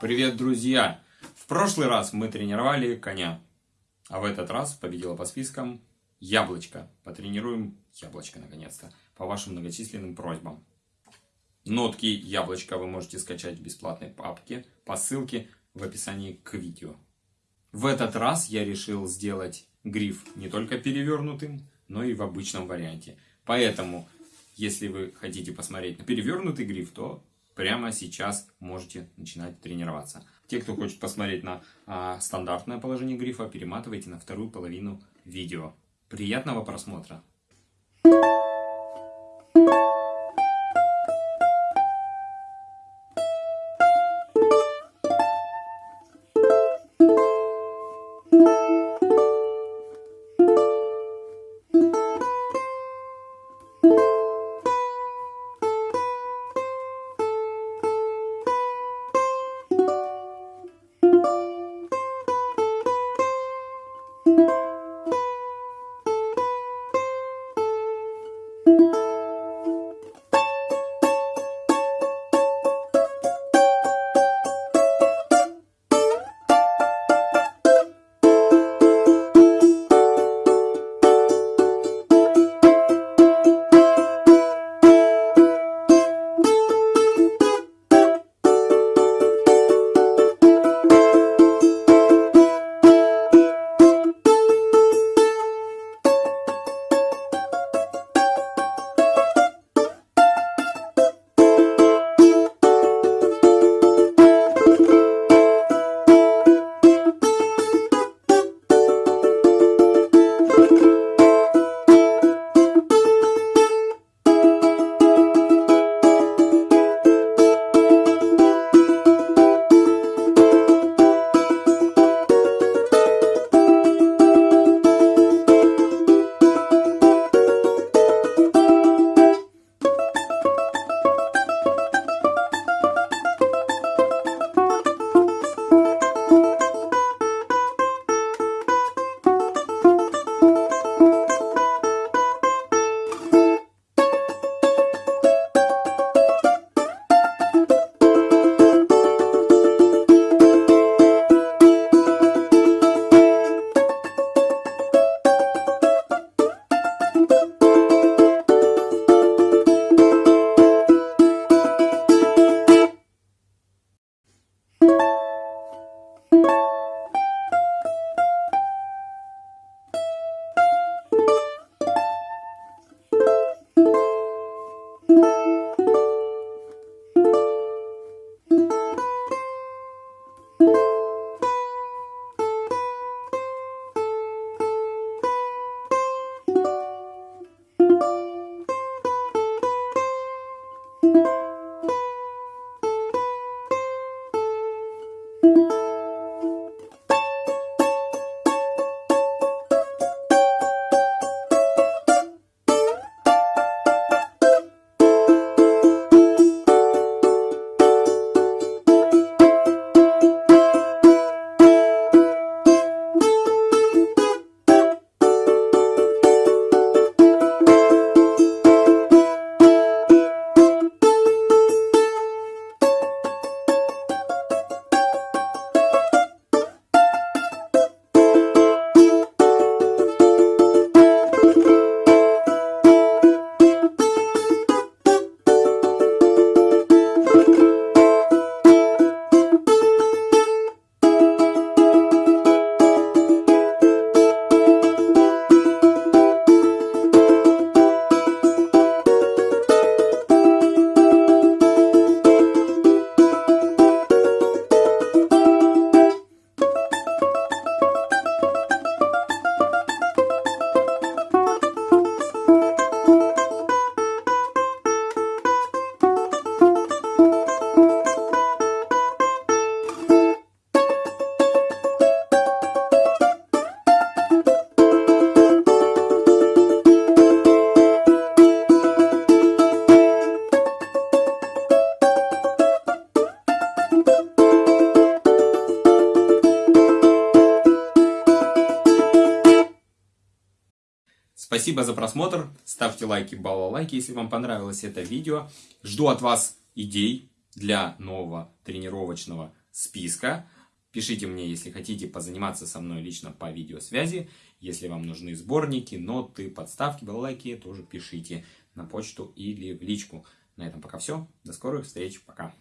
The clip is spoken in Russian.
Привет, друзья! В прошлый раз мы тренировали коня, а в этот раз победила по спискам яблочко. Потренируем яблочко наконец-то, по вашим многочисленным просьбам. Нотки яблочка вы можете скачать в бесплатной папке по ссылке в описании к видео. В этот раз я решил сделать гриф не только перевернутым, но и в обычном варианте. Поэтому, если вы хотите посмотреть на перевернутый гриф, то прямо сейчас можете начинать тренироваться. Те, кто хочет посмотреть на а, стандартное положение грифа, перематывайте на вторую половину видео. Приятного просмотра! Спасибо за просмотр. Ставьте лайки, балалайки, если вам понравилось это видео. Жду от вас идей для нового тренировочного списка. Пишите мне, если хотите позаниматься со мной лично по видеосвязи. Если вам нужны сборники, ноты, подставки, балалайки, тоже пишите на почту или в личку. На этом пока все. До скорых встреч. Пока.